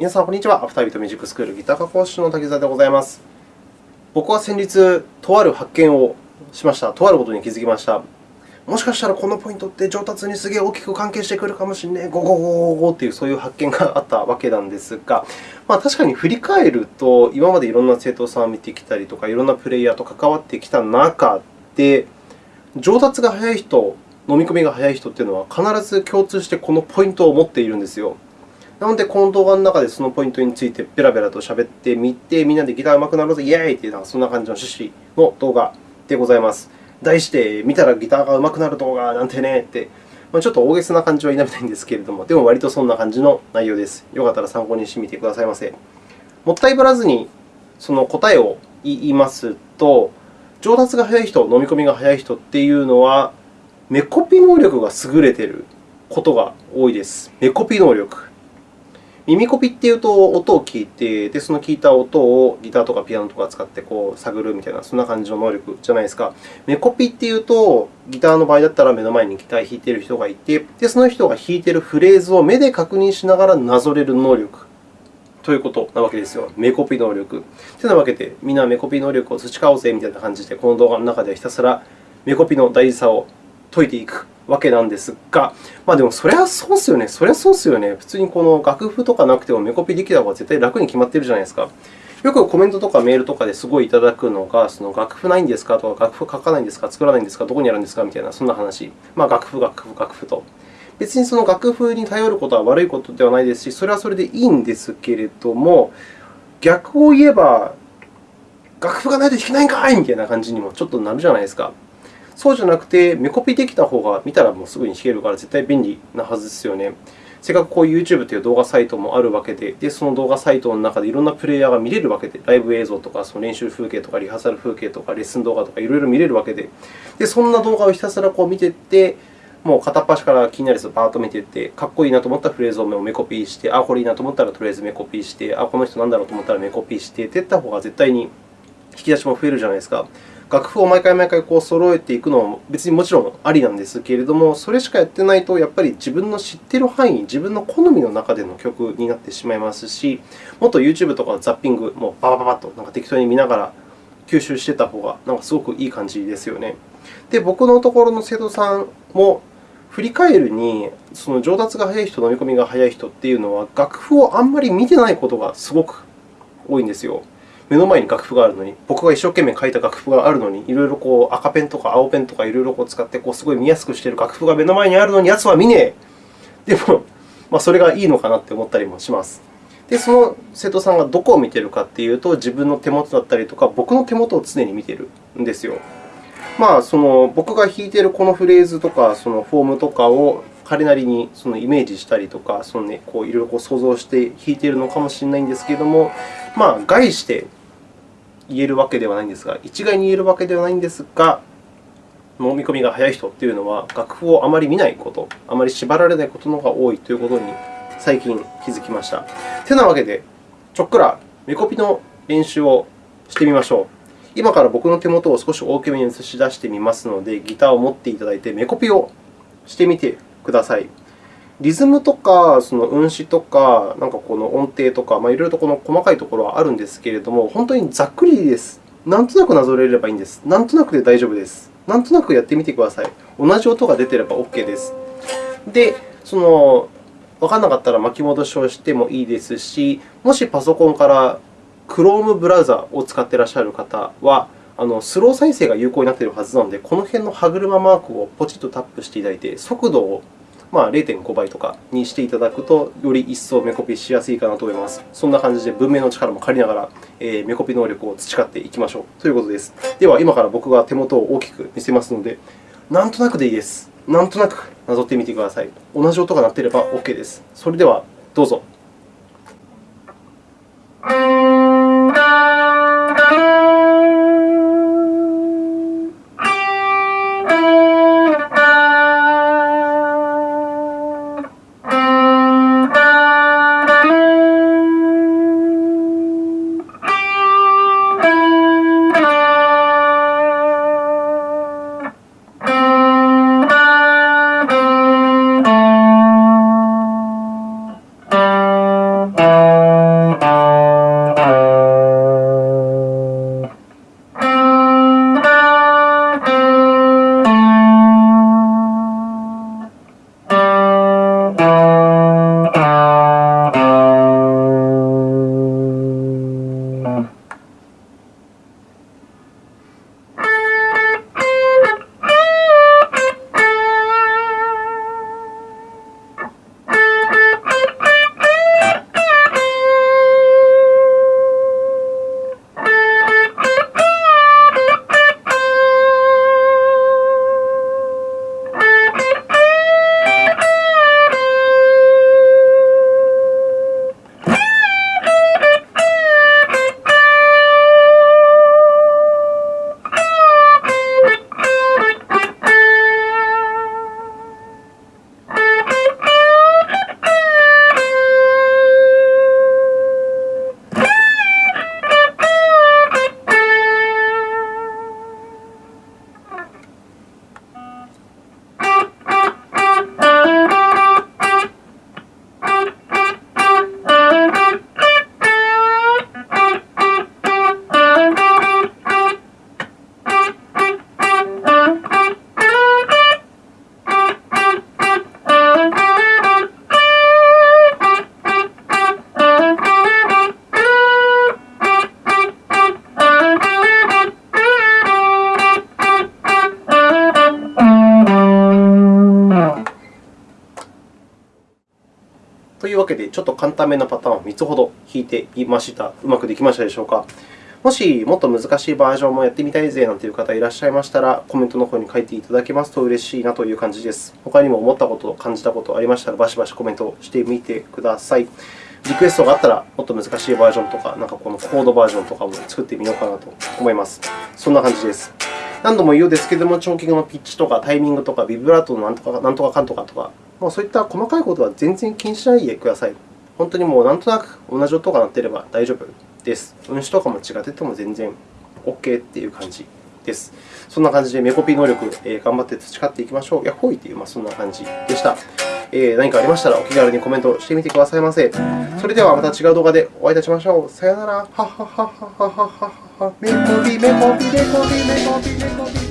皆さん、こんにちは。アフタービートミュージックスクールギター科講師の滝沢でございます。僕は先日、とある発見をしました。とあることに気づきました。もしかしたらこのポイントって上達にすげえ大きく関係してくるかもしれない、ゴゴゴゴゴというそういう発見があったわけなんですが、まあ、確かに振り返ると、今までいろんな生徒さんを見てきたりとか、いろんなプレイヤーと関わってきた中で、上達が早い人、飲み込みが早い人というのは、必ず共通してこのポイントを持っているんですよ。なので、この動画の中でそのポイントについてベラベラと喋ってみて、みんなでギター上手くなろうぜ、イエーイというそんな感じの趣旨の動画でございます。題して、見たらギターが上手くなる動画なんてねって、ま、ちょっと大げさな感じは否めないんですけれども、でも割とそんな感じの内容です。よかったら参考にしてみてくださいませ。もったいぶらずにその答えを言いますと、上達が早い人、飲み込みが早い人っていうのは、目コピ能力が優れていることが多いです。目コピ能力。耳コピっていうと、音を聞いて、でその聞いた音をギターとかピアノとか使ってこう探るみたいな、そんな感じの能力じゃないですか。目コピっていうと、ギターの場合だったら目の前にギター弾いている人がいて、でその人が弾いているフレーズを目で確認しながらなぞれる能力ということなわけですよ。目コピ能力。というわけで、みんな目コピ能力を培おうぜみたいな感じで、この動画の中ではひたすら目コピの大事さを解いていくわけなんですが、まあ、でもそれはそうですよね。それはそうですよね。普通にこの楽譜とかなくてもメコピーできた方が絶対楽に決まっているじゃないですか。よくコメントとかメールとかですごいいただくのが、その楽譜ないんですかとか、楽譜書かないんですか、作らないんですか、どこにあるんですかみたいな、そんな話。まあ、楽譜、楽譜、楽譜と。別にその楽譜に頼ることは悪いことではないですし、それはそれでいいんですけれども、逆を言えば、楽譜がないと弾けないんかいみたいな感じにもちょっとなるじゃないですか。そうじゃなくて、目コピーできた方が見たらもうすぐに弾けるから絶対便利なはずですよね。せっかくこう YouTube という動画サイトもあるわけで、でその動画サイトの中でいろんなプレイヤーが見れるわけで、ライブ映像とかその練習風景とかリハーサル風景とかレッスン動画とかいろいろ見れるわけで、でそんな動画をひたすらこう見ていって、もう片っ端から気になるやつをバーッと見ていって、かっこいいなと思ったフレーズを目コピーして、あ、これいいなと思ったらとりあえず目コピーして、あ、この人なんだろうと思ったら目コピーしてっていった方が絶対に引き出しも増えるじゃないですか。楽譜を毎回毎回こう揃えていくのも別にもちろんありなんですけれども、それしかやってないと、やっぱり自分の知っている範囲、自分の好みの中での曲になってしまいますし、もっと YouTube とかザッピング、もうババババッとなんか適当に見ながら吸収していた方がなんかすごくいい感じですよね。で、僕のところの生徒さんも振り返るに、その上達が早い人、飲み込みが早い人っていうのは、楽譜をあんまり見てないことがすごく多いんですよ。目の前に楽譜があるのに、僕が一生懸命書いた楽譜があるのに、いろいろこう赤ペンとか青ペンとかいろいろこう使ってこうすごい見やすくしている楽譜が目の前にあるのに、奴は見ねえ。でも、まあ、それがいいのかなって思ったりもします。で、その生徒さんがどこを見ているかというと、自分の手元だったりとか、僕の手元を常に見ているんですよ。まあ、その僕が弾いているこのフレーズとか、そのフォームとかを彼なりにそのイメージしたりとか、そのね、こういろいろ想像して弾いているのかもしれないんですけれども、まあ、概して言えるわけではないんですが、一概に言えるわけではないんですが、飲み込みが早い人というのは、楽譜をあまり見ないこと、あまり縛られないことの方が多いということに最近気づきました。てなわけで、ちょっくら目コピの練習をしてみましょう。今から僕の手元を少し大きめに映し出してみますので、ギターを持っていただいて、目コピをしてみてください。リズムとか、その運指とか、なんかこの音程とか、まあ、いろいろとこの細かいところはあるんですけれども、本当にざっくりです。なんとなくなぞれればいいんです。なんとなくで大丈夫です。なんとなくやってみてください。同じ音が出てれば OK です。で、そのわからなかったら巻き戻しをしてもいいですし、もしパソコンから Chrome ブラウザを使っていらっしゃる方は、あのスロー再生が有効になっているはずなので、この辺の歯車マークをポチッとタップしていただいて、速度をまあ、0.5倍とかにしていただくと、より一層目コピしやすいかなと思います。そんな感じで文明の力も借りながら、えー、目コピ能力を培っていきましょうということです。では、今から僕が手元を大きく見せますので、なんとなくでいいです。なんとなくなぞってみてください。同じ音が鳴っていれば OK です。それでは、どうぞ。ちょっと簡単めのパターンを3つほど弾いてみました。うまくできましたでしょうか？もしもっと難しいバージョンもやってみたいぜなんていう方いらっしゃいましたら、コメントの方に書いていただけますと嬉しいなという感じです。他にも思ったこと、感じたことありましたら、バシバシコメントしてみてください。リクエストがあったら、もっと難しいバージョンとか、なんかこのコードバージョンとかも作ってみようかなと思います。そんな感じです。何度も言うようですけれども、長期のピッチとかタイミングとか、ビブラートのなんとかなんとかかんとかとか、もうそういった細かいことは全然気にしないでください。本当にもうなんとなく同じ音が鳴っていれば大丈夫です。運指とかも違ってても全然 OK という感じです。そんな感じでメコピー能力、えー、頑張って培っていきましょう。ヤッホーいという、まあ、そんな感じでした。えー、何かありましたらお気軽にコメントしてみてくださいませ。それではまた違う動画でお会いいたしましょう。さようなら。ははははははは。メコピメコピメコピメコピメコピ